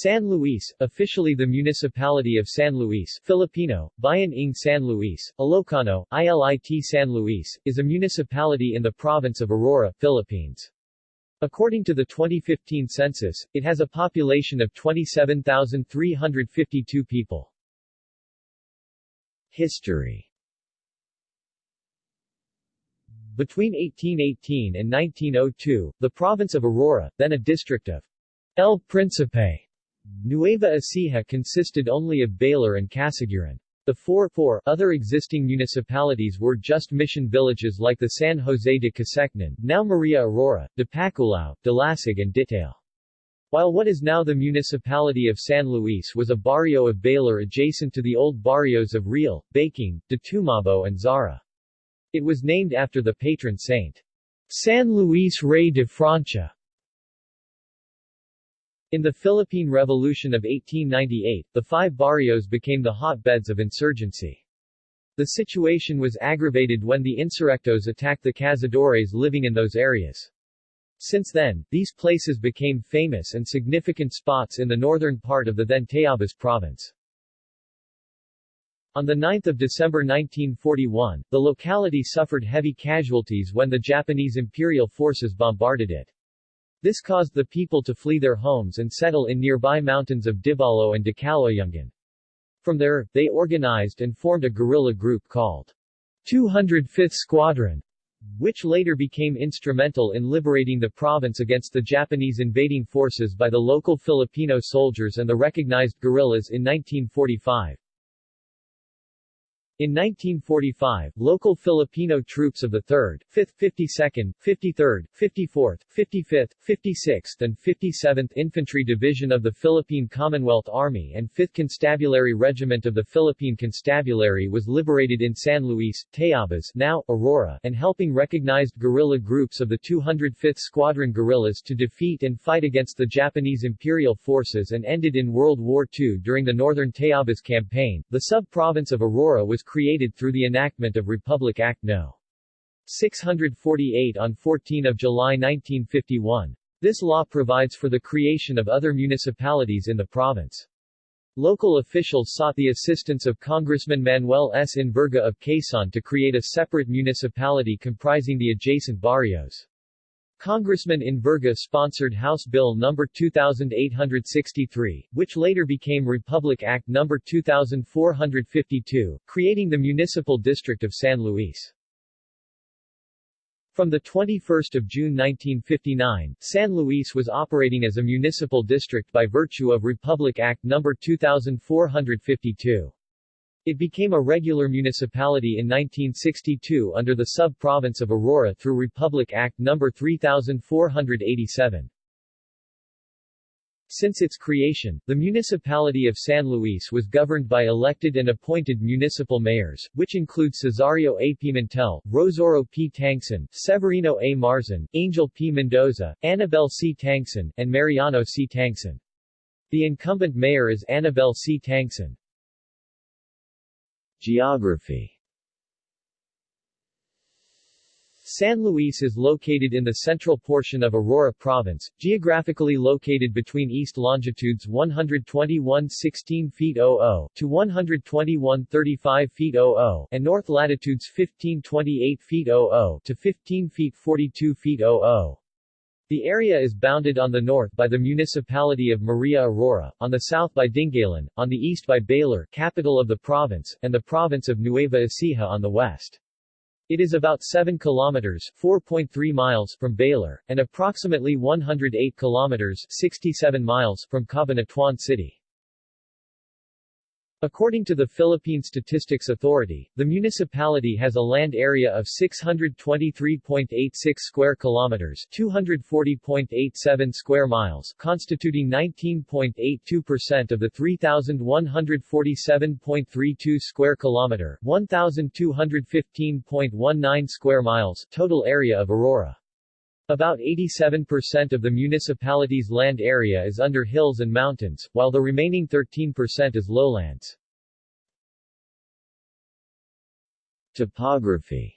San Luis, officially the Municipality of San Luis Filipino, Bayan ng San Luis, Ilocano, ILIT San Luis, is a municipality in the province of Aurora, Philippines. According to the 2015 census, it has a population of 27,352 people. History Between 1818 and 1902, the province of Aurora, then a district of El Principe, Nueva Ecija consisted only of Baler and Casiguran. The four, four other existing municipalities were just mission villages like the San Jose de Casecnan, now Maria Aurora, de Paculao, de Lasig and Ditale. While what is now the municipality of San Luis was a barrio of Baler adjacent to the old barrios of Real, Baking, Ditumabo and Zara. It was named after the patron saint. San Luis Rey de Francia, in the Philippine Revolution of 1898, the five barrios became the hotbeds of insurgency. The situation was aggravated when the insurrectos attacked the cazadores living in those areas. Since then, these places became famous and significant spots in the northern part of the then Tayabas province. On 9 December 1941, the locality suffered heavy casualties when the Japanese imperial forces bombarded it. This caused the people to flee their homes and settle in nearby mountains of Dibalo and Dicaloyungan. From there, they organized and formed a guerrilla group called 205th Squadron, which later became instrumental in liberating the province against the Japanese invading forces by the local Filipino soldiers and the recognized guerrillas in 1945. In 1945, local Filipino troops of the 3rd, 5th, 52nd, 53rd, 54th, 55th, 56th and 57th Infantry Division of the Philippine Commonwealth Army and 5th Constabulary Regiment of the Philippine Constabulary was liberated in San Luis, Tayabas now, Aurora, and helping recognized guerrilla groups of the 205th Squadron guerrillas to defeat and fight against the Japanese Imperial forces and ended in World War II during the Northern Tayabas Campaign. The sub-province of Aurora was created through the enactment of Republic Act No. 648 on 14 July 1951. This law provides for the creation of other municipalities in the province. Local officials sought the assistance of Congressman Manuel S. Enverga of Quezon to create a separate municipality comprising the adjacent barrios. Congressman Enverga sponsored House Bill No. 2863, which later became Republic Act No. 2452, creating the Municipal District of San Luis. From 21 June 1959, San Luis was operating as a municipal district by virtue of Republic Act No. 2452. It became a regular municipality in 1962 under the sub-province of Aurora through Republic Act No. 3487. Since its creation, the municipality of San Luis was governed by elected and appointed municipal mayors, which include Cesario A. Pimentel, Rosauro P. Tangson, Severino A. Marzan, Angel P. Mendoza, Annabel C. Tangson, and Mariano C. Tangson. The incumbent mayor is Annabel C. Tangson. Geography San Luis is located in the central portion of Aurora Province, geographically located between east longitudes 121 16 feet 00 to 121 35 feet 00 and north latitudes 15 28 feet 00 to 15 feet 42 feet 00. The area is bounded on the north by the municipality of Maria Aurora, on the south by Dingalan, on the east by Baler, capital of the province, and the province of Nueva Ecija on the west. It is about 7 kilometers 4.3 miles from Baler, and approximately 108 kilometers 67 miles from Cabanatuan City. According to the Philippine Statistics Authority, the municipality has a land area of 623.86 square kilometers, 240.87 square miles, constituting 19.82% of the 3147.32 square kilometer, 1215.19 square miles total area of Aurora. About 87% of the municipality's land area is under hills and mountains, while the remaining 13% is lowlands. Topography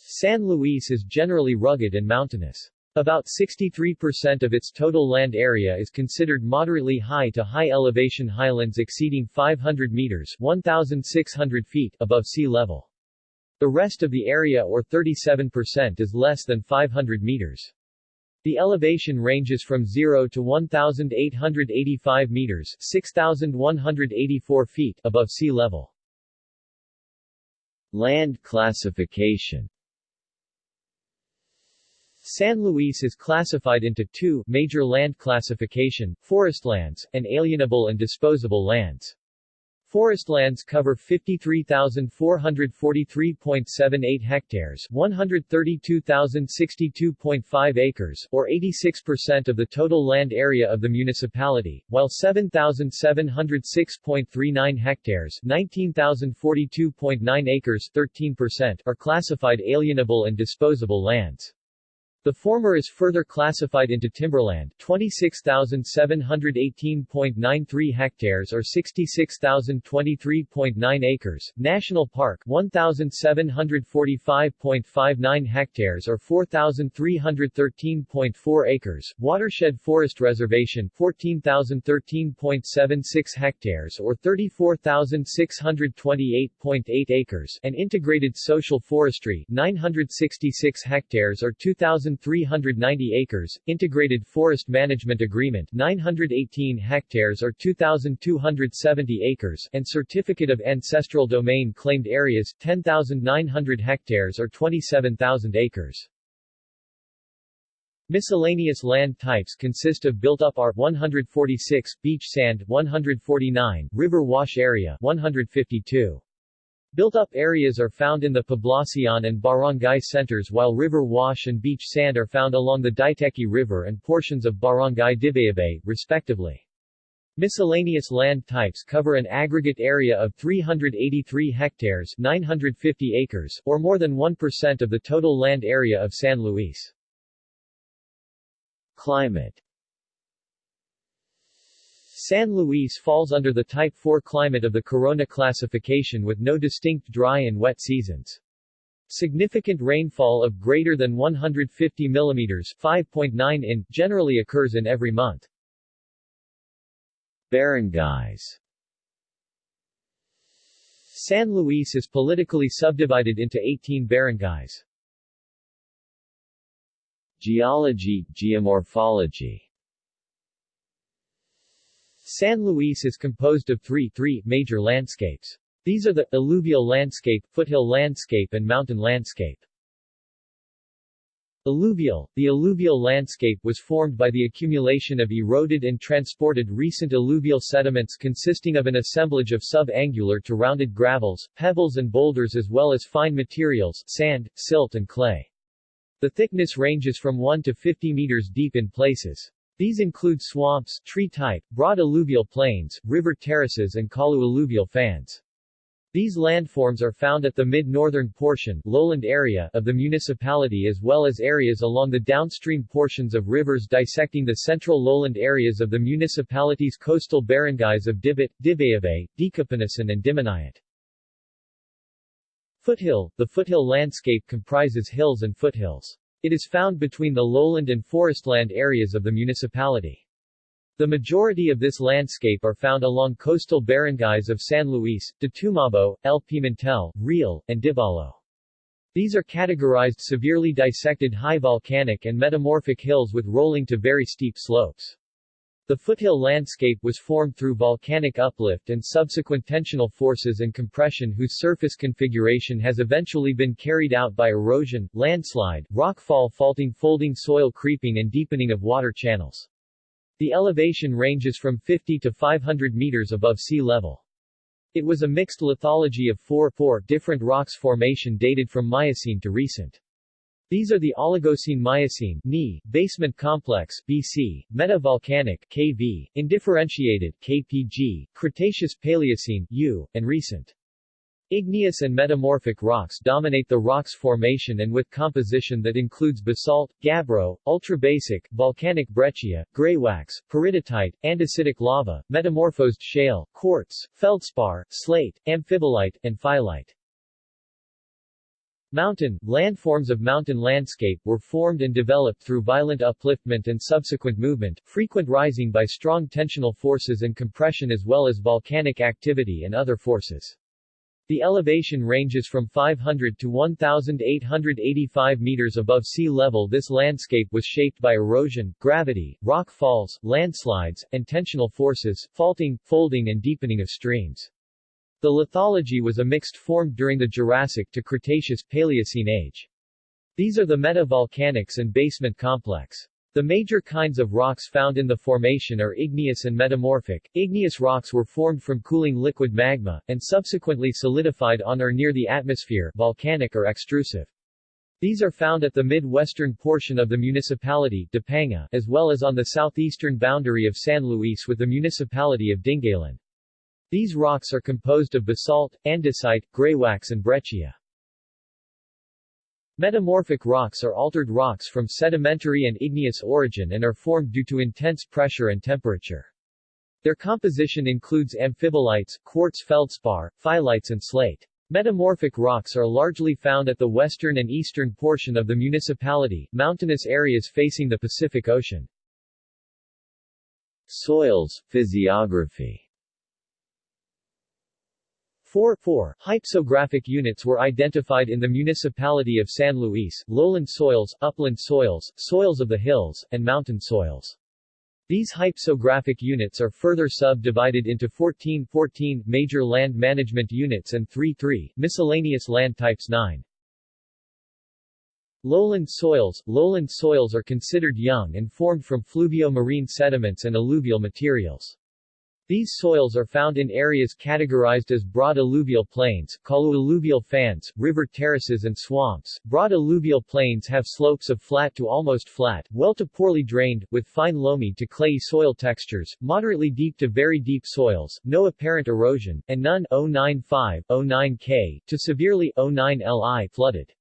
San Luis is generally rugged and mountainous. About 63% of its total land area is considered moderately high to high elevation highlands exceeding 500 meters 1,600 feet above sea level. The rest of the area or 37% is less than 500 meters. The elevation ranges from 0 to 1,885 meters 6,184 feet above sea level. Land classification San Luis is classified into two major land classification, forest lands, and alienable and disposable lands. Forest lands cover 53,443.78 hectares 132,062.5 acres or 86% of the total land area of the municipality, while 7,706.39 hectares 19,042.9 acres 13% are classified alienable and disposable lands. The former is further classified into timberland 26,718.93 hectares or 66,023.9 acres, national park 1,745.59 hectares or 4,313.4 acres, watershed forest reservation 14,013.76 hectares or 34,628.8 acres and integrated social forestry 966 hectares or 2,000 1,390 acres, Integrated Forest Management Agreement 918 hectares or 2,270 acres and Certificate of Ancestral Domain claimed areas 10,900 hectares or 27,000 acres. Miscellaneous land types consist of built-up R 146, beach sand 149, river wash area 152. Built-up areas are found in the Poblacion and barangay centers while river wash and beach sand are found along the Diteki River and portions of Barangay Dibayabay, respectively. Miscellaneous land types cover an aggregate area of 383 hectares 950 acres, or more than 1% of the total land area of San Luis. Climate San Luis falls under the Type 4 climate of the Corona classification with no distinct dry and wet seasons. Significant rainfall of greater than 150 mm 5.9 in generally occurs in every month. Barangays San Luis is politically subdivided into 18 barangays. Geology, geomorphology San Luis is composed of three, three major landscapes. These are the alluvial landscape, foothill landscape and mountain landscape. Alluvial The alluvial landscape was formed by the accumulation of eroded and transported recent alluvial sediments consisting of an assemblage of subangular to rounded gravels, pebbles and boulders as well as fine materials, sand, silt and clay. The thickness ranges from 1 to 50 meters deep in places. These include swamps, tree-type, broad alluvial plains, river terraces and kalu alluvial fans. These landforms are found at the mid-northern portion lowland area of the municipality as well as areas along the downstream portions of rivers dissecting the central lowland areas of the municipality's coastal barangays of Dibit, Dibayabay, Dikapinisan and Dimanayat. Foothill The foothill landscape comprises hills and foothills. It is found between the lowland and forestland areas of the municipality. The majority of this landscape are found along coastal barangays of San Luis, Tumabo, L. Pimentel, Real, and Dibalo. These are categorized severely dissected high volcanic and metamorphic hills with rolling to very steep slopes. The foothill landscape was formed through volcanic uplift and subsequent tensional forces and compression whose surface configuration has eventually been carried out by erosion, landslide, rockfall faulting folding soil creeping and deepening of water channels. The elevation ranges from 50 to 500 meters above sea level. It was a mixed lithology of four, four different rocks formation dated from Miocene to recent. These are the Oligocene Miocene Ni, basement complex BC, metavolcanic KV, indifferentiated KPG, Cretaceous Paleocene U, and recent. Igneous and metamorphic rocks dominate the rocks formation and with composition that includes basalt, gabbro, ultrabasic, volcanic breccia, graywacke, peridotite, andesitic lava, metamorphosed shale, quartz, feldspar, slate, amphibolite, and phyllite. Mountain, landforms of mountain landscape were formed and developed through violent upliftment and subsequent movement, frequent rising by strong tensional forces and compression as well as volcanic activity and other forces. The elevation ranges from 500 to 1,885 meters above sea level This landscape was shaped by erosion, gravity, rock falls, landslides, and tensional forces, faulting, folding and deepening of streams. The lithology was a mixed formed during the Jurassic to Cretaceous Paleocene age. These are the metavolcanics and basement complex. The major kinds of rocks found in the formation are igneous and metamorphic. Igneous rocks were formed from cooling liquid magma, and subsequently solidified on or near the atmosphere volcanic or extrusive. These are found at the mid-western portion of the municipality Dipanga, as well as on the southeastern boundary of San Luis with the municipality of Dingalan. These rocks are composed of basalt, andesite, greywacke and breccia. Metamorphic rocks are altered rocks from sedimentary and igneous origin and are formed due to intense pressure and temperature. Their composition includes amphibolites, quartz feldspar, phyllites and slate. Metamorphic rocks are largely found at the western and eastern portion of the municipality, mountainous areas facing the Pacific Ocean. Soils, physiography 4, 4 hypsographic units were identified in the municipality of San Luis, lowland soils, upland soils, soils of the hills, and mountain soils. These hypsographic units are further subdivided into 14 14 major land management units and 3 3 miscellaneous land types 9. Lowland soils Lowland soils are considered young and formed from fluvio-marine sediments and alluvial materials. These soils are found in areas categorized as broad alluvial plains, alluvial fans, river terraces and swamps. Broad alluvial plains have slopes of flat to almost flat, well to poorly drained, with fine loamy to clayey soil textures, moderately deep to very deep soils, no apparent erosion, and none 095, 09 K, to severely 09 Li flooded.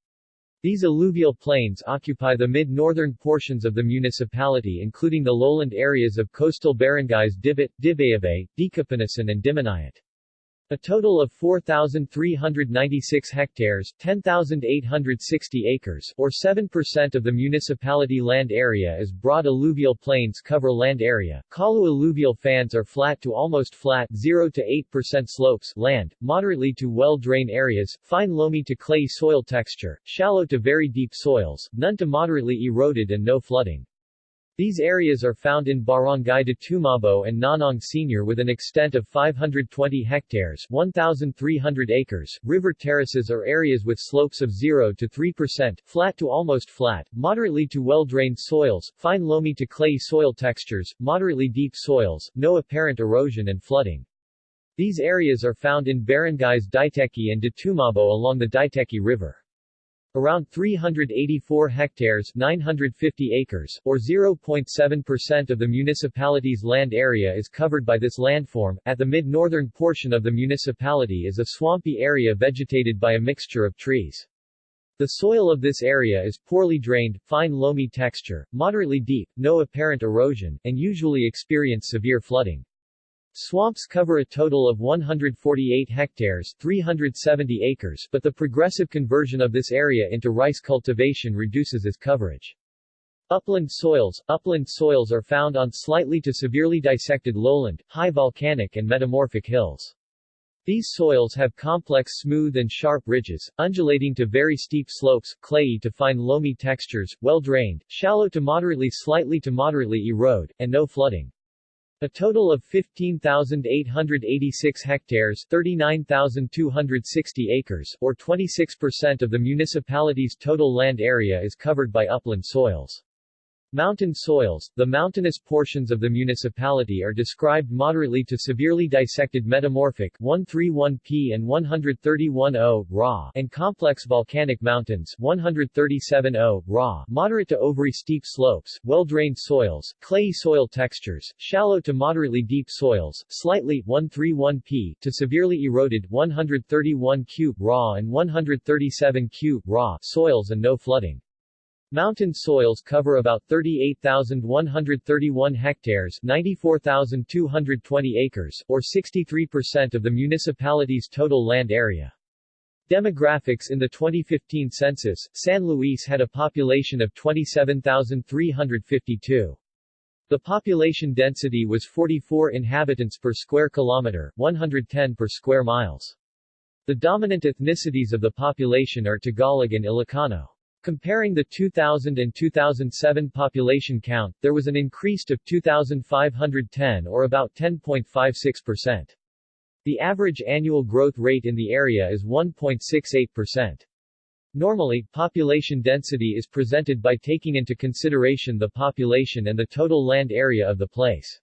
These alluvial plains occupy the mid-northern portions of the municipality including the lowland areas of coastal barangays Dibit, Dibayabay, Dikapinisan and Dimanayat. A total of 4,396 hectares 10,860 acres or 7% of the municipality land area is broad alluvial plains cover land area. Kalu alluvial fans are flat to almost flat 0 to 8% slopes land, moderately to well-drained areas, fine loamy to clay soil texture, shallow to very deep soils, none to moderately eroded and no flooding. These areas are found in Barangay Ditumabo and Nonong Senior with an extent of 520 hectares 1,300 acres. River terraces are areas with slopes of 0 to 3%, flat to almost flat, moderately to well-drained soils, fine loamy to clay soil textures, moderately deep soils, no apparent erosion and flooding. These areas are found in barangays Diteki and Ditumabo along the Diteki River. Around 384 hectares 950 acres, or 0.7% of the municipality's land area is covered by this landform. At the mid-northern portion of the municipality is a swampy area vegetated by a mixture of trees. The soil of this area is poorly drained, fine loamy texture, moderately deep, no apparent erosion, and usually experience severe flooding. Swamps cover a total of 148 hectares 370 acres but the progressive conversion of this area into rice cultivation reduces its coverage. Upland soils Upland soils are found on slightly to severely dissected lowland, high volcanic and metamorphic hills. These soils have complex smooth and sharp ridges, undulating to very steep slopes, clayey to fine loamy textures, well-drained, shallow to moderately slightly to moderately erode, and no flooding. A total of 15,886 hectares 39,260 acres, or 26% of the municipality's total land area is covered by upland soils. Mountain soils The mountainous portions of the municipality are described moderately to severely dissected metamorphic 131p and 131o raw and complex volcanic mountains 137o raw moderate to overy steep slopes, well-drained soils, clayey soil textures, shallow to moderately deep soils, slightly 131p to severely eroded 131q raw and 137q raw soils and no flooding. Mountain soils cover about 38,131 hectares 94,220 acres, or 63% of the municipality's total land area. Demographics In the 2015 census, San Luis had a population of 27,352. The population density was 44 inhabitants per square kilometer, 110 per square miles. The dominant ethnicities of the population are Tagalog and Ilocano. Comparing the 2000 and 2007 population count, there was an increase of 2,510 or about 10.56%. The average annual growth rate in the area is 1.68%. Normally, population density is presented by taking into consideration the population and the total land area of the place.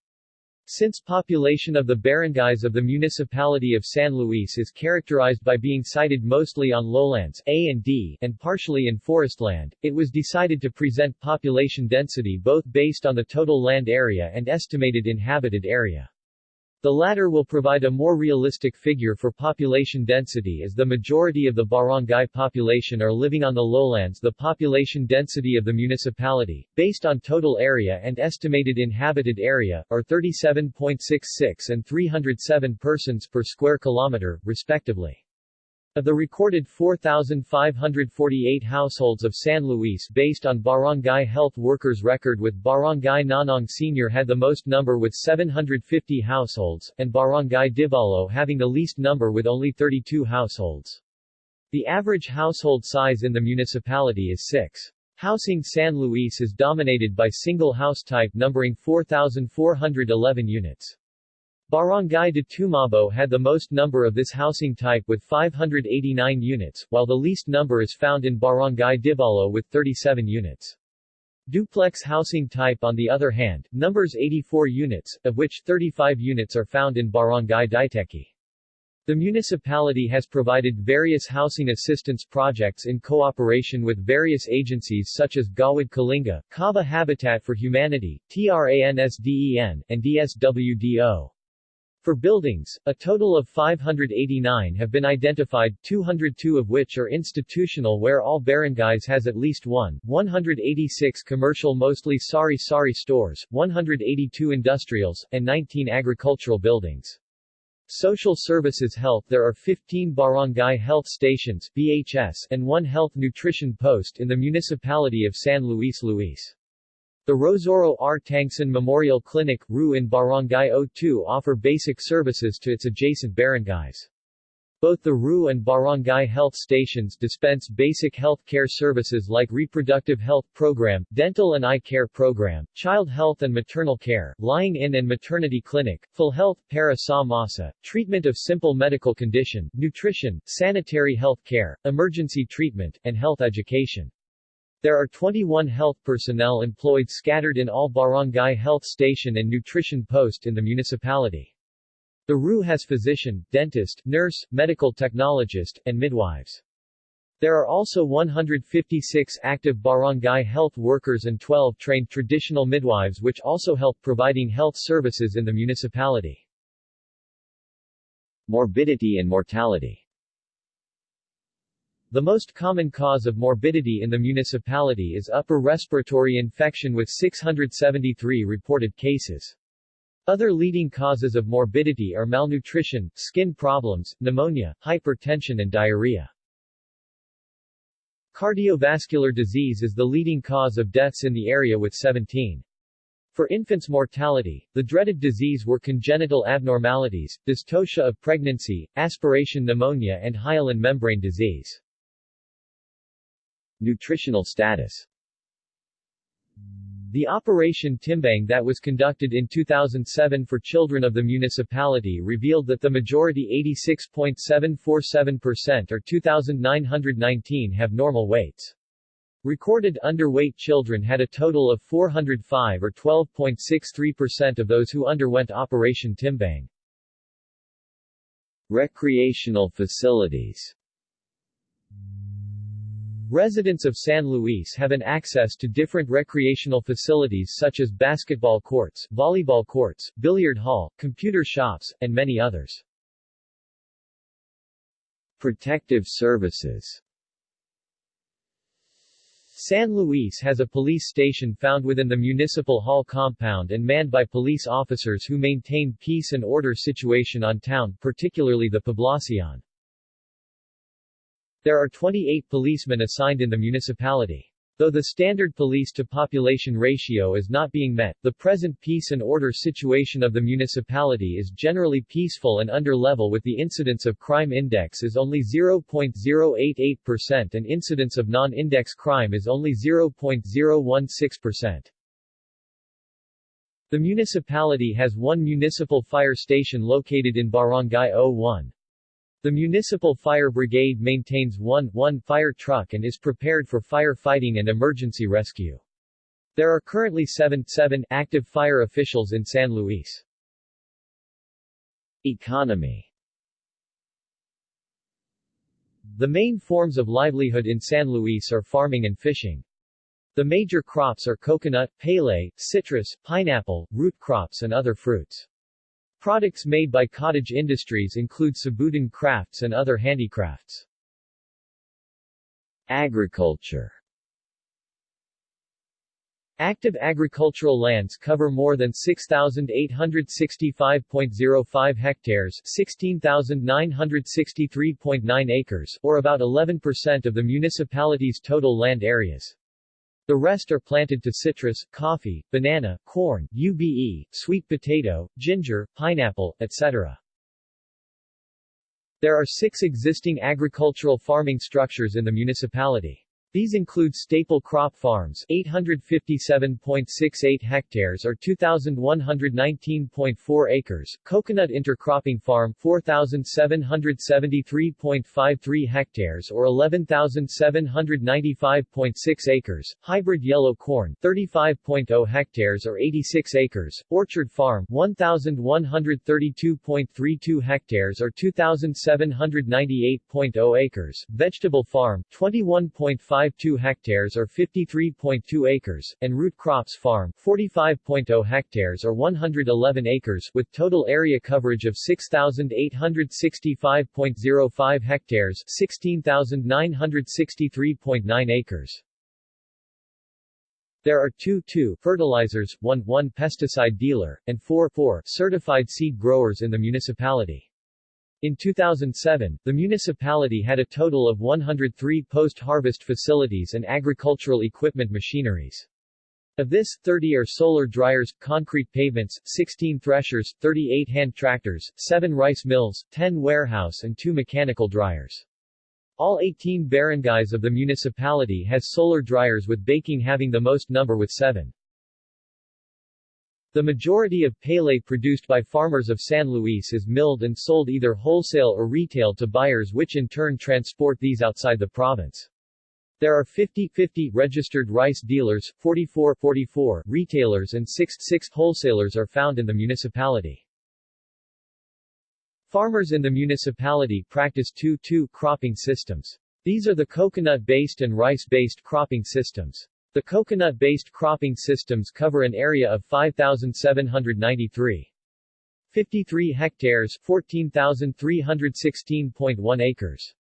Since population of the barangays of the municipality of San Luis is characterized by being sited mostly on lowlands A and D and partially in forest land, it was decided to present population density both based on the total land area and estimated inhabited area. The latter will provide a more realistic figure for population density as the majority of the barangay population are living on the lowlands the population density of the municipality, based on total area and estimated inhabited area, are 37.66 and 307 persons per square kilometer, respectively. Of the recorded 4,548 households of San Luis based on Barangay Health Workers record with Barangay Nonong Senior had the most number with 750 households, and Barangay Dibalo having the least number with only 32 households. The average household size in the municipality is 6. Housing San Luis is dominated by single house type numbering 4,411 units. Barangay Ditumabo had the most number of this housing type with 589 units, while the least number is found in Barangay Dibalo with 37 units. Duplex housing type on the other hand, numbers 84 units, of which 35 units are found in Barangay Diteki. The municipality has provided various housing assistance projects in cooperation with various agencies such as Gawad Kalinga, Kava Habitat for Humanity, TRANSDEN, and DSWDO. For buildings, a total of 589 have been identified, 202 of which are institutional where all barangays has at least one, 186 commercial mostly sari-sari stores, 182 industrials, and 19 agricultural buildings. Social Services Health There are 15 barangay health stations BHS and one health nutrition post in the municipality of San Luis Luis. The Rosauro R. Tangson Memorial Clinic, RU in Barangay O2 offer basic services to its adjacent barangays. Both the RU and Barangay health stations dispense basic health care services like reproductive health program, dental and eye care program, child health and maternal care, lying-in and maternity clinic, full health, para sa masa, treatment of simple medical condition, nutrition, sanitary health care, emergency treatment, and health education. There are 21 health personnel employed scattered in all barangay health station and nutrition post in the municipality. The RU has physician, dentist, nurse, medical technologist, and midwives. There are also 156 active barangay health workers and 12 trained traditional midwives which also help providing health services in the municipality. Morbidity and mortality the most common cause of morbidity in the municipality is upper respiratory infection with 673 reported cases. Other leading causes of morbidity are malnutrition, skin problems, pneumonia, hypertension and diarrhea. Cardiovascular disease is the leading cause of deaths in the area with 17. For infants' mortality, the dreaded disease were congenital abnormalities, dystocia of pregnancy, aspiration pneumonia and hyaline membrane disease. Nutritional status the Operation Timbang that was conducted in 2007 for children of the municipality revealed that the majority 86.747% or 2,919 have normal weights. Recorded underweight children had a total of 405 or 12.63% of those who underwent Operation Timbang. Recreational facilities Residents of San Luis have an access to different recreational facilities such as basketball courts, volleyball courts, billiard hall, computer shops, and many others. Protective services San Luis has a police station found within the municipal hall compound and manned by police officers who maintain peace and order situation on town, particularly the Poblacion. There are 28 policemen assigned in the municipality. Though the standard police-to-population ratio is not being met, the present peace and order situation of the municipality is generally peaceful and under level with the incidence of crime index is only 0.088% and incidence of non-index crime is only 0.016%. The municipality has one municipal fire station located in Barangay 01. The Municipal Fire Brigade maintains one, one fire truck and is prepared for firefighting and emergency rescue. There are currently seven, seven active fire officials in San Luis. Economy The main forms of livelihood in San Luis are farming and fishing. The major crops are coconut, palay, citrus, pineapple, root crops and other fruits. Products made by cottage industries include Sabutan crafts and other handicrafts. Agriculture Active agricultural lands cover more than 6,865.05 hectares 16,963.9 acres, or about 11% of the municipality's total land areas. The rest are planted to citrus, coffee, banana, corn, UBE, sweet potato, ginger, pineapple, etc. There are six existing agricultural farming structures in the municipality. These include staple crop farms 857.68 hectares or 2,119.4 acres, coconut intercropping farm 4,773.53 hectares or 11,795.6 acres, hybrid yellow corn 35.0 hectares or 86 acres, orchard farm 1,132.32 hectares or 2,798.0 acres, vegetable farm 21.5 5.52 hectares or 53.2 acres, and root crops farm 45.0 hectares or 111 acres with total area coverage of 6,865.05 hectares 16,963.9 acres. There are 2 2 fertilizers, 1 1 pesticide dealer, and 4 4 certified seed growers in the municipality. In 2007, the municipality had a total of 103 post-harvest facilities and agricultural equipment machineries. Of this, 30 are solar dryers, concrete pavements, 16 threshers, 38 hand tractors, 7 rice mills, 10 warehouse and 2 mechanical dryers. All 18 barangays of the municipality has solar dryers with baking having the most number with 7. The majority of palay produced by farmers of San Luis is milled and sold either wholesale or retail to buyers which in turn transport these outside the province. There are 50-50 registered rice dealers, 44-44 retailers and 6-6 wholesalers are found in the municipality. Farmers in the municipality practice 2-2 cropping systems. These are the coconut-based and rice-based cropping systems. The coconut-based cropping systems cover an area of 5,793. 53 hectares 14,316.1 acres.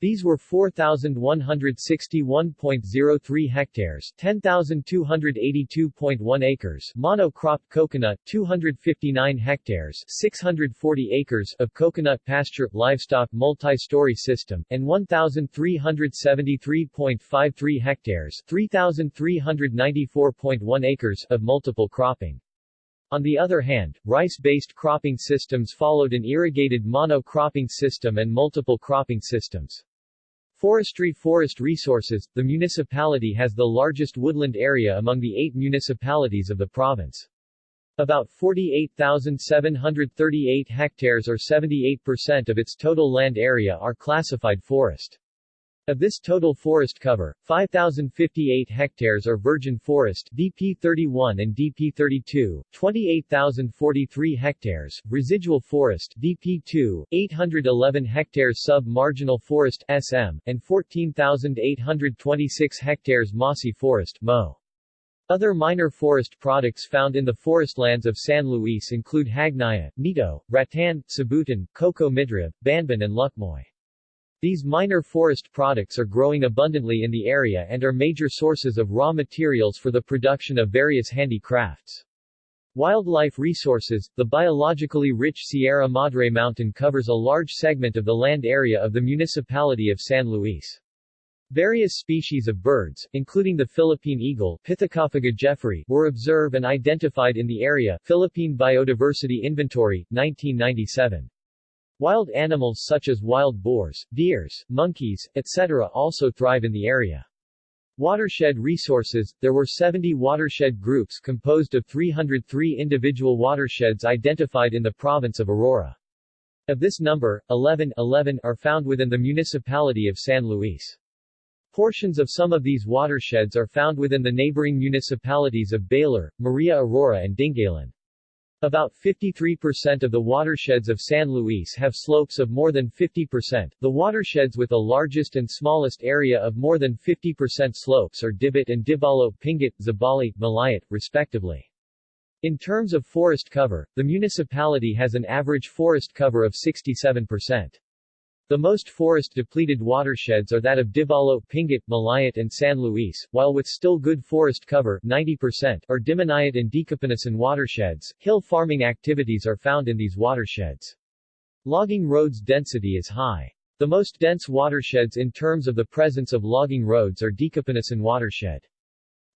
These were 4,161.03 hectares 10,282.1 acres mono-cropped coconut 259 hectares 640 acres of coconut pasture livestock multi-story system, and 1,373.53 hectares 3,394.1 acres of multiple cropping. On the other hand, rice-based cropping systems followed an irrigated mono-cropping system and multiple cropping systems. Forestry Forest Resources, the municipality has the largest woodland area among the eight municipalities of the province. About 48,738 hectares or 78% of its total land area are classified forest. Of this total forest cover, 5,058 hectares are virgin forest DP31 and DP32, 28,043 hectares, residual forest DP2, 811 hectares sub-marginal forest SM, and 14,826 hectares mossy forest MO. Other minor forest products found in the forestlands of San Luis include Hagnaya, Nito, Rattan, Sabutan, Coco Midrib, Banban and Lukmoy. These minor forest products are growing abundantly in the area and are major sources of raw materials for the production of various handicrafts. Wildlife resources The biologically rich Sierra Madre Mountain covers a large segment of the land area of the municipality of San Luis. Various species of birds, including the Philippine eagle Pithecophaga jefferyi, were observed and identified in the area Philippine Biodiversity Inventory, 1997. Wild animals such as wild boars, deers, monkeys, etc. also thrive in the area. Watershed resources There were 70 watershed groups composed of 303 individual watersheds identified in the province of Aurora. Of this number, 11, 11 are found within the municipality of San Luis. Portions of some of these watersheds are found within the neighboring municipalities of Baler, Maria Aurora and Dingalan. About 53% of the watersheds of San Luis have slopes of more than 50%. The watersheds with the largest and smallest area of more than 50% slopes are Dibit and Dibalo Pingat, Zabali, Malayat, respectively. In terms of forest cover, the municipality has an average forest cover of 67%. The most forest-depleted watersheds are that of Dibalo, Pingat, Malayat and San Luis, while with still good forest cover 90% are Dimanayat and Dikapinisan watersheds. Hill farming activities are found in these watersheds. Logging roads density is high. The most dense watersheds in terms of the presence of logging roads are Dikapinisan watershed.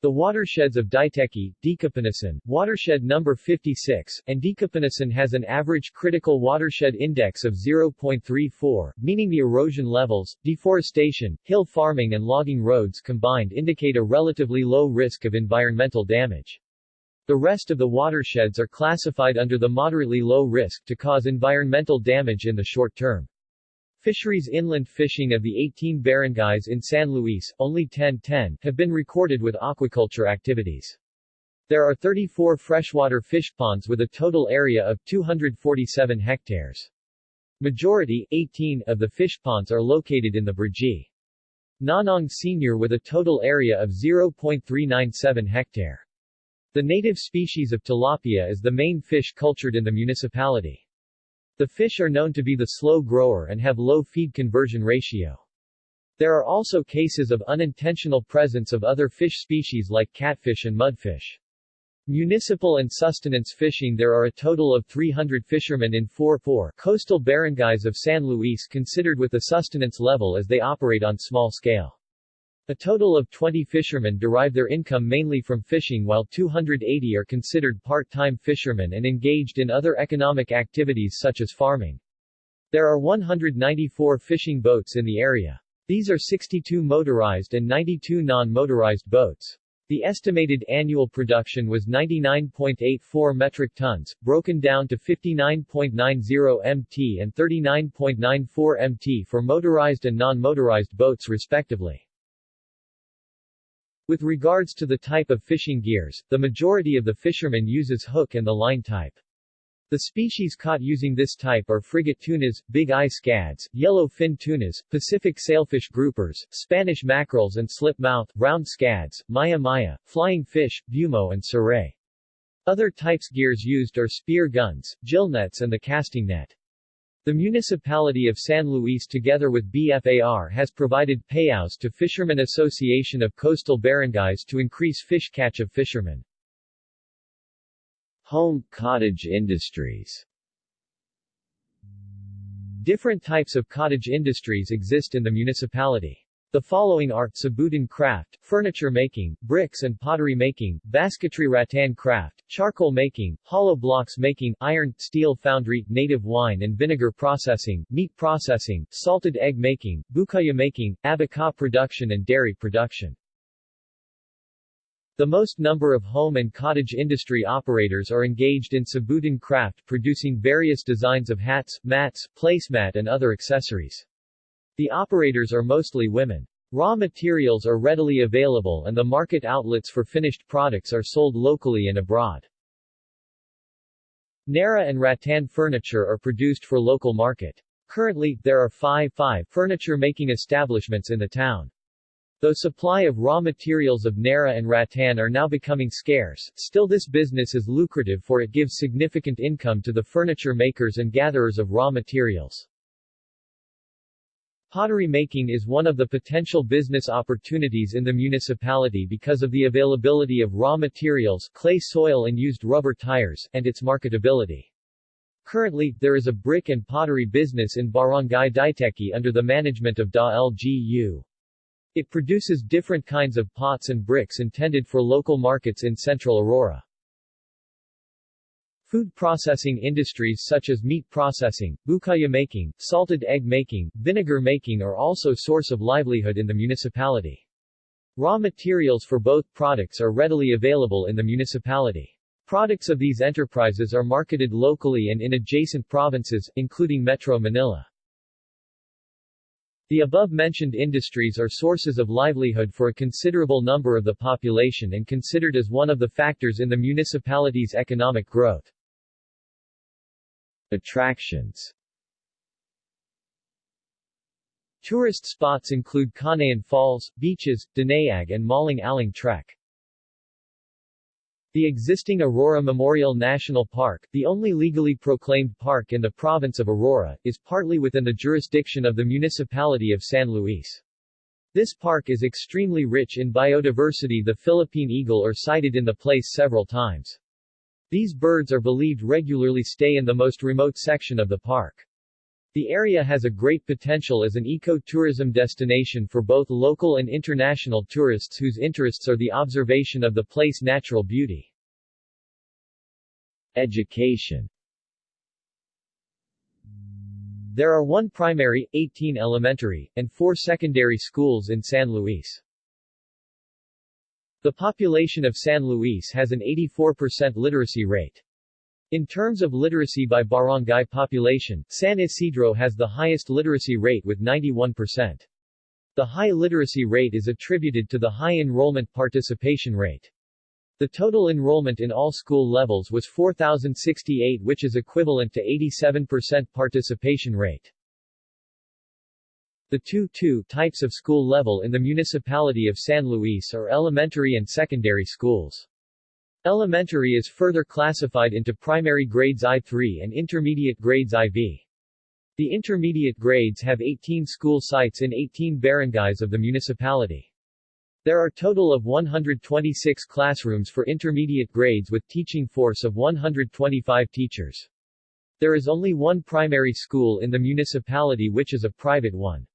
The watersheds of Diteki, Dikapinisan, watershed number 56, and Dikapinisan has an average critical watershed index of 0.34, meaning the erosion levels, deforestation, hill farming and logging roads combined indicate a relatively low risk of environmental damage. The rest of the watersheds are classified under the moderately low risk to cause environmental damage in the short term. Fisheries inland fishing of the 18 barangays in San Luis, only 10-10, have been recorded with aquaculture activities. There are 34 freshwater fish ponds with a total area of 247 hectares. Majority, 18, of the fish ponds are located in the Brgy. Nonong Senior with a total area of 0.397 hectare. The native species of tilapia is the main fish cultured in the municipality. The fish are known to be the slow grower and have low feed conversion ratio. There are also cases of unintentional presence of other fish species like catfish and mudfish. Municipal and sustenance fishing There are a total of 300 fishermen in 4 4 coastal barangays of San Luis considered with the sustenance level as they operate on small scale. A total of 20 fishermen derive their income mainly from fishing while 280 are considered part-time fishermen and engaged in other economic activities such as farming. There are 194 fishing boats in the area. These are 62 motorized and 92 non-motorized boats. The estimated annual production was 99.84 metric tons, broken down to 59.90 mt and 39.94 mt for motorized and non-motorized boats respectively. With regards to the type of fishing gears, the majority of the fishermen uses hook and the line type. The species caught using this type are frigate tunas, big eye scads, yellow fin tunas, Pacific sailfish groupers, Spanish mackerels and slip mouth, round scads, maya maya, flying fish, bumo and saray. Other types gears used are spear guns, gill nets and the casting net. The municipality of San Luis together with BFAR has provided payouts to Fishermen Association of Coastal Barangays to increase fish catch of fishermen. Home cottage industries Different types of cottage industries exist in the municipality. The following are, Sabutan craft, furniture making, bricks and pottery making, basketry rattan craft, charcoal making, hollow blocks making, iron, steel foundry, native wine and vinegar processing, meat processing, salted egg making, bukaya making, abaca production and dairy production. The most number of home and cottage industry operators are engaged in Sabutan craft producing various designs of hats, mats, placemat and other accessories. The operators are mostly women. Raw materials are readily available and the market outlets for finished products are sold locally and abroad. Nara and rattan furniture are produced for local market. Currently, there are five, five furniture-making establishments in the town. Though supply of raw materials of Nara and rattan are now becoming scarce, still this business is lucrative for it gives significant income to the furniture makers and gatherers of raw materials. Pottery making is one of the potential business opportunities in the municipality because of the availability of raw materials, clay soil and used rubber tires, and its marketability. Currently, there is a brick and pottery business in Barangay Diteki under the management of Da LGU. It produces different kinds of pots and bricks intended for local markets in central Aurora. Food processing industries such as meat processing, bukayo making, salted egg making, vinegar making are also source of livelihood in the municipality. Raw materials for both products are readily available in the municipality. Products of these enterprises are marketed locally and in adjacent provinces, including Metro Manila. The above-mentioned industries are sources of livelihood for a considerable number of the population and considered as one of the factors in the municipality's economic growth. Attractions Tourist spots include Canayan Falls, beaches, Dinaag and Maling Aling Trek. The existing Aurora Memorial National Park, the only legally proclaimed park in the province of Aurora, is partly within the jurisdiction of the municipality of San Luis. This park is extremely rich in biodiversity the Philippine eagle are sighted in the place several times. These birds are believed regularly stay in the most remote section of the park. The area has a great potential as an eco-tourism destination for both local and international tourists whose interests are the observation of the place natural beauty. Education There are one primary, 18 elementary, and four secondary schools in San Luis. The population of San Luis has an 84% literacy rate. In terms of literacy by barangay population, San Isidro has the highest literacy rate with 91%. The high literacy rate is attributed to the high enrollment participation rate. The total enrollment in all school levels was 4,068 which is equivalent to 87% participation rate. The two, two types of school level in the municipality of San Luis are elementary and secondary schools. Elementary is further classified into primary grades I3 and intermediate grades IV. The intermediate grades have 18 school sites in 18 barangays of the municipality. There are total of 126 classrooms for intermediate grades with teaching force of 125 teachers. There is only one primary school in the municipality which is a private one.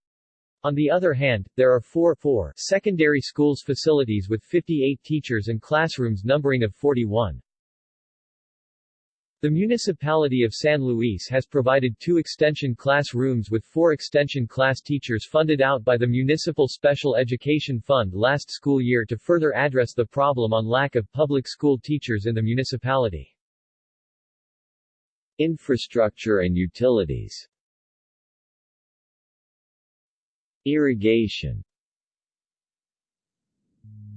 On the other hand, there are four, four secondary schools facilities with 58 teachers and classrooms numbering of 41. The municipality of San Luis has provided two extension class rooms with four extension class teachers funded out by the Municipal Special Education Fund last school year to further address the problem on lack of public school teachers in the municipality. Infrastructure and utilities Irrigation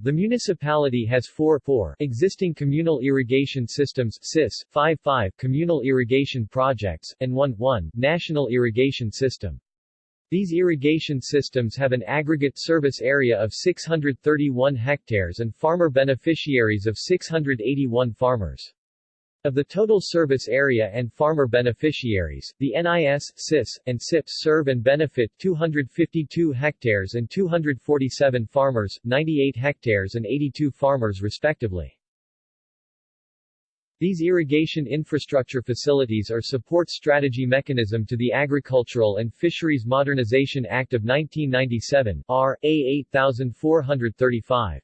the municipality has four, four existing communal irrigation systems CIS, 5, 5 communal irrigation projects, and 1, 1 national irrigation system. These irrigation systems have an aggregate service area of 631 hectares and farmer beneficiaries of 681 farmers. Of the total service area and farmer beneficiaries, the NIS, CIS, and SIPs serve and benefit 252 hectares and 247 farmers, 98 hectares and 82 farmers respectively. These irrigation infrastructure facilities are support strategy mechanism to the Agricultural and Fisheries Modernization Act of 1997, R. A. 8435.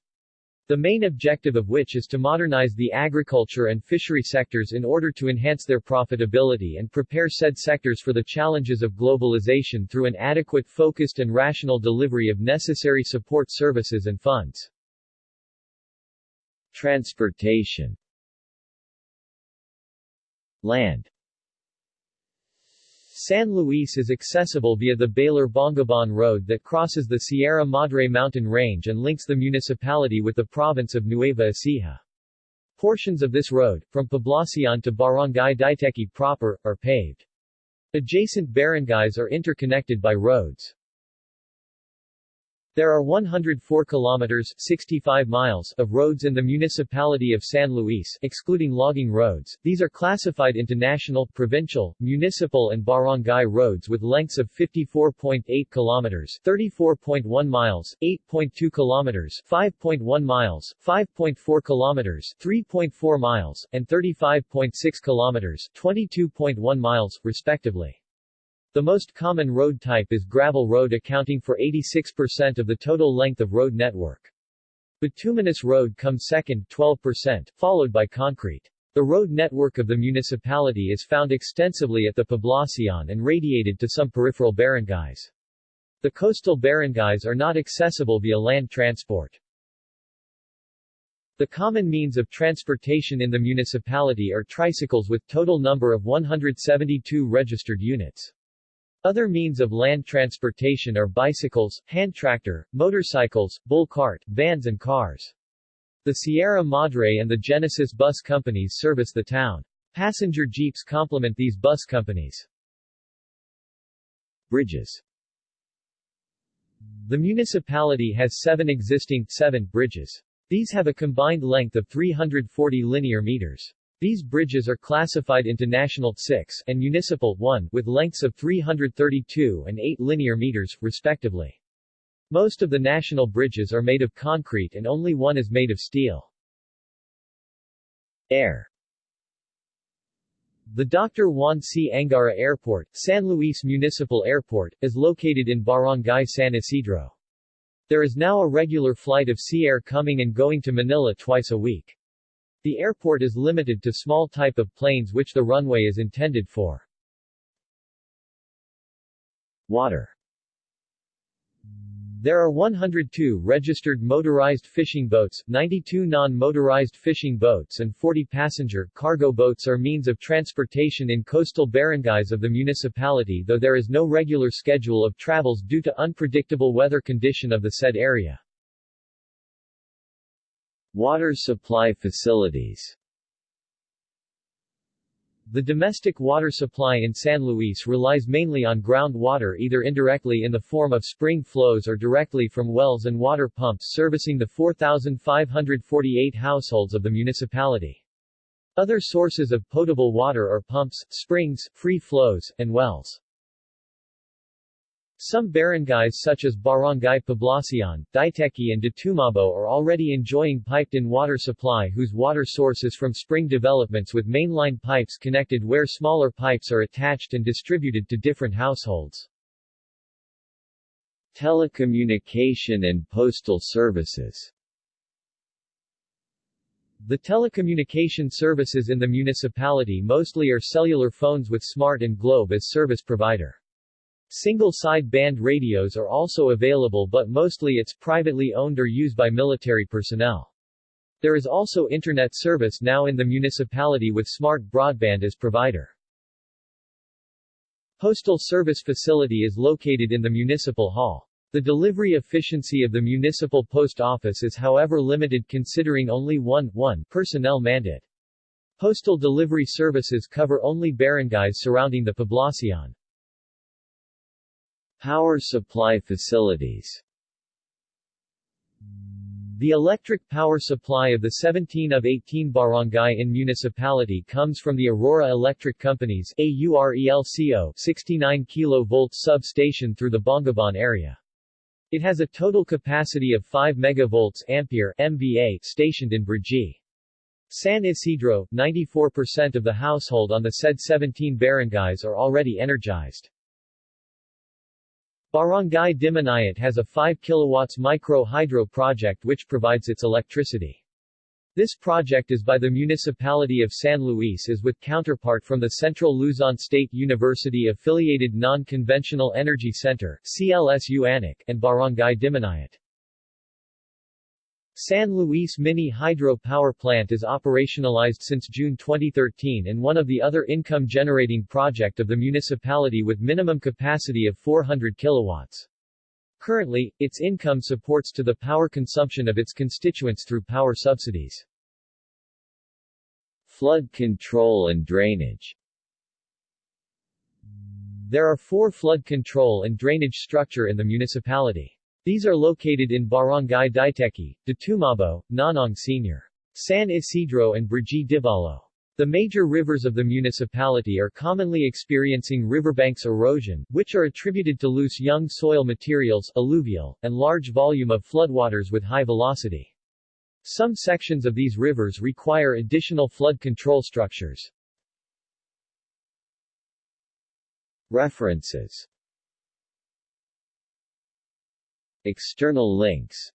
The main objective of which is to modernize the agriculture and fishery sectors in order to enhance their profitability and prepare said sectors for the challenges of globalization through an adequate focused and rational delivery of necessary support services and funds. Transportation Land San Luis is accessible via the Baler-Bongabon Road that crosses the Sierra Madre mountain range and links the municipality with the province of Nueva Ecija. Portions of this road, from Poblacion to Barangay Diteki proper, are paved. Adjacent barangays are interconnected by roads. There are 104 kilometers 65 miles of roads in the municipality of San Luis, excluding logging roads. These are classified into national, provincial, municipal and barangay roads with lengths of 54.8 kilometers 34.1 miles, 8.2 kilometers 5.1 miles, 5.4 kilometers 3.4 miles, and 35.6 kilometers 22.1 miles, respectively. The most common road type is gravel road accounting for 86% of the total length of road network. Bituminous road comes second 12%, followed by concrete. The road network of the municipality is found extensively at the Poblacion and radiated to some peripheral barangays. The coastal barangays are not accessible via land transport. The common means of transportation in the municipality are tricycles with total number of 172 registered units. Other means of land transportation are bicycles, hand tractor, motorcycles, bull cart, vans and cars. The Sierra Madre and the Genesis bus companies service the town. Passenger jeeps complement these bus companies. Bridges The municipality has seven existing, seven, bridges. These have a combined length of 340 linear meters. These bridges are classified into National 6 and Municipal 1 with lengths of 332 and 8 linear meters, respectively. Most of the national bridges are made of concrete and only one is made of steel. Air The Dr. Juan C. Angara Airport, San Luis Municipal Airport, is located in Barangay San Isidro. There is now a regular flight of sea air coming and going to Manila twice a week. The airport is limited to small type of planes which the runway is intended for. Water There are 102 registered motorized fishing boats, 92 non-motorized fishing boats and 40 passenger, cargo boats are means of transportation in coastal barangays of the municipality though there is no regular schedule of travels due to unpredictable weather condition of the said area. Water supply facilities The domestic water supply in San Luis relies mainly on groundwater either indirectly in the form of spring flows or directly from wells and water pumps servicing the 4,548 households of the municipality. Other sources of potable water are pumps, springs, free flows, and wells. Some barangays such as Barangay Poblacion, Diteki and Ditumabo are already enjoying piped-in water supply whose water source is from spring developments with mainline pipes connected where smaller pipes are attached and distributed to different households. Telecommunication and postal services The telecommunication services in the municipality mostly are cellular phones with Smart and Globe as service provider. Single side-band radios are also available but mostly it's privately owned or used by military personnel. There is also internet service now in the municipality with smart broadband as provider. Postal service facility is located in the municipal hall. The delivery efficiency of the municipal post office is however limited considering only one, one personnel mandate. Postal delivery services cover only barangays surrounding the poblacion. Power supply facilities the electric power supply of the 17 of 18 barangay in municipality comes from the Aurora Electric Company's AURELCO 69 kV substation through the Bongabon area. It has a total capacity of 5 megavolts ampere MVA stationed in Brgy. San Isidro, 94% of the household on the said 17 barangays are already energized. Barangay Dimanayat has a 5 kW micro-hydro project which provides its electricity. This project is by the municipality of San Luis is with counterpart from the Central Luzon State University Affiliated Non-Conventional Energy Center and Barangay Dimanayat. San Luis Mini Hydro Power Plant is operationalized since June 2013 and one of the other income-generating project of the municipality with minimum capacity of 400 kilowatts. Currently, its income supports to the power consumption of its constituents through power subsidies. Flood control and drainage There are four flood control and drainage structure in the municipality. These are located in Barangay Diteki, Ditumabo, Nonong Sr. San Isidro and Brgy Dibalo. The major rivers of the municipality are commonly experiencing riverbanks erosion, which are attributed to loose young soil materials alluvial, and large volume of floodwaters with high velocity. Some sections of these rivers require additional flood control structures. References External links